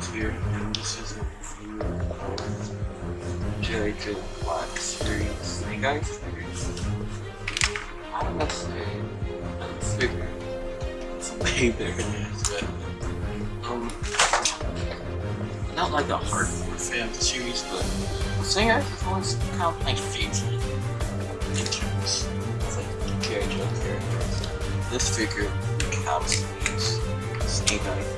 Studios here, and this is a review of G.I. Joe Black series Eyes figures. I know say it's. Um, not like a hardcore fan of the series, but Eyes is always kind of my favorite in terms of like G.I. Joe characters. This figure encapsulates Snake Eyes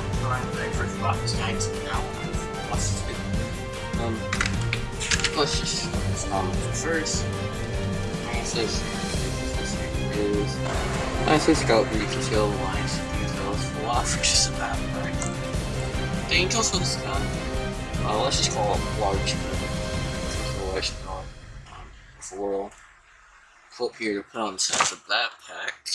Um, let's just. Um, first, this is, I can see all the lines details. For just a bad part. The angels with this gun, uh, let's just call it large I call um, floral. Flip here to put on the sides of that pack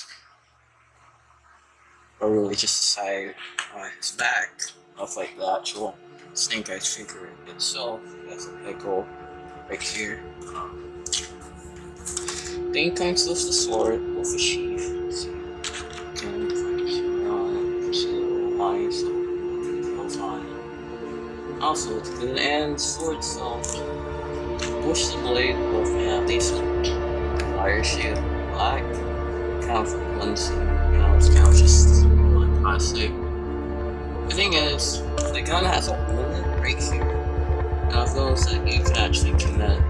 or really just the side on his back of like the actual Snake Eyes figure itself. That's a pickle right here. Then comes with the sword with a sheath. Also, it's good and sword itself. Push the blade with a decent wire shield black. Kind of kind of just really plastic. The thing is, the gun has a hole right here. I've noticed that you can actually connect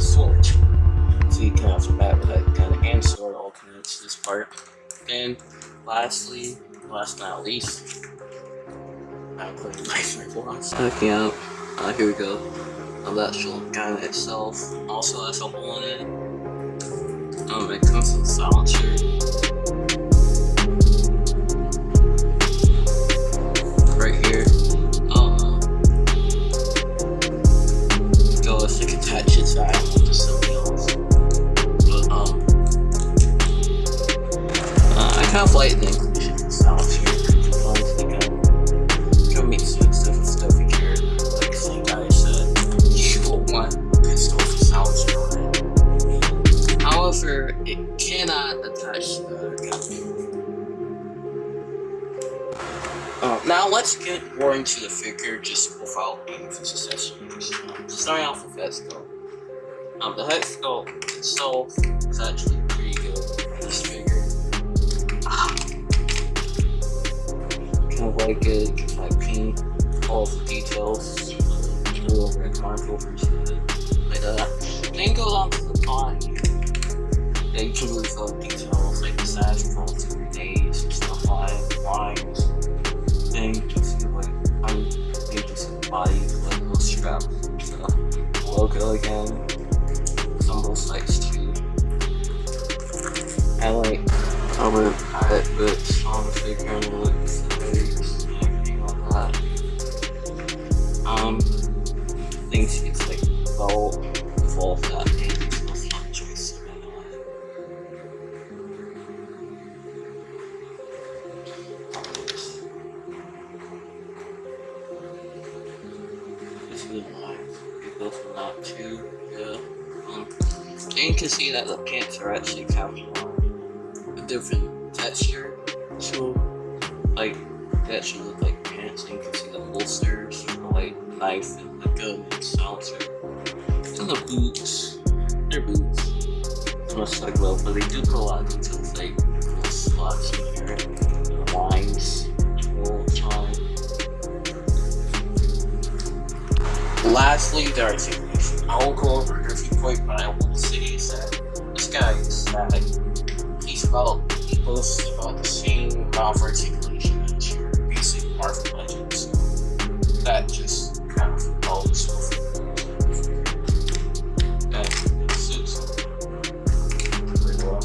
sword. So you can have backpack gun and sword all connect to this part. And lastly, last but not least, I'm putting my finger blocks. Backing up. Uh, here we go. Now the actual gun itself also has a hole in it. Um, it comes with a cannot attach to the. Uh, now let's get more into the figure just without of its accessories. Starting off with head sculpt. Um, the head sculpt itself is actually pretty good for this figure. Ah. Kind of like it, like paint all the details, over and mark over to it, like that. Then goes on to the body. Yeah, you can really feel the details the sash from days and stuff like lines. You can see like I'm making some body like little and stuff. Logo again. Some little sites too. I like palette bits on the figure and looks and everything like that. Um I think it's like all of that go from that too. Yeah. Um, and you can see that the pants are actually captured on a different texture. So, like, they actually look like pants. And you can see the holsters, the like knife and the gun and silencer. And the boots. They're boots. Much like well, but they do lot of details like little slots Lastly, the articulation. I won't go over every point, but I will say is that this guy is that he's about he boasts about the same of articulation as your basic Marvel Legends. That just kind of helps with that it suits pretty well.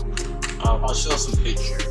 Um, I'll show some pictures